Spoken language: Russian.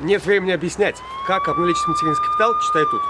Нет времени объяснять, как обналичить материнский капитал, читай тут.